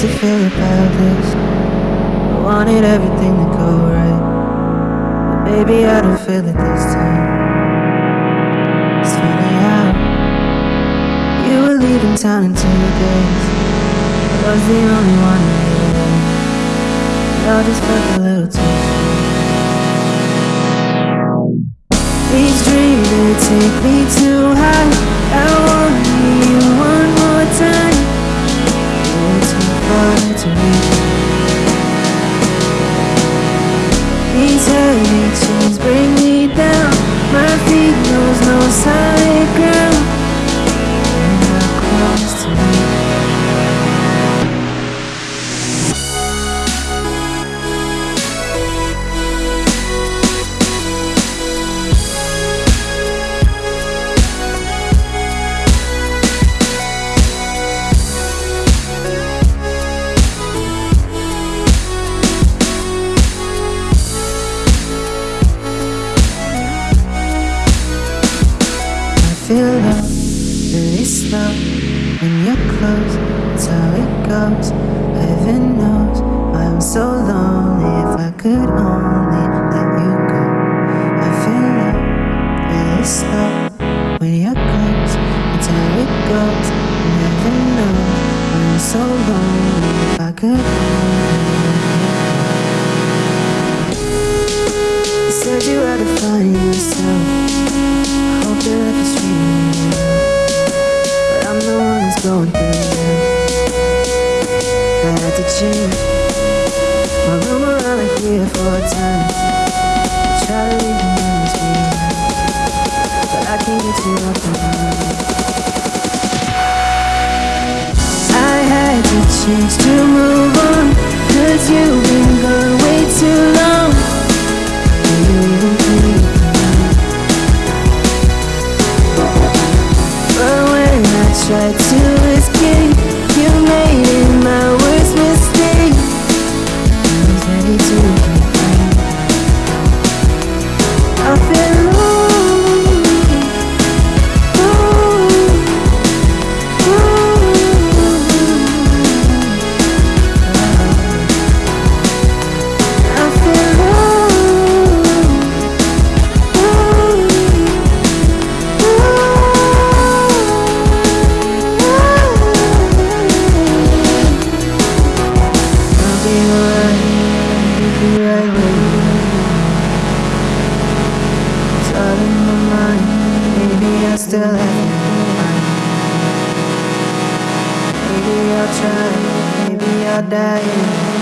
to feel about this. I wanted everything to go right. But baby, I don't feel it this time. It's funny how you were leaving town in two days. I was the only one who knew. It all just felt a little too These dreams, they take me too high feel love really slow when you're close. That's how it goes. Heaven knows I'm so lonely. If I could only let you go. I feel love really slow when you're close. That's how it goes. Heaven knows I'm so lonely. If I could to change My around or four times I try to leave the memories behind But I can't get you off my mind. I had to change to move on Cause you've been gone way too long. Do you even think But when I tried to still in. Maybe I'll try, maybe I'll die.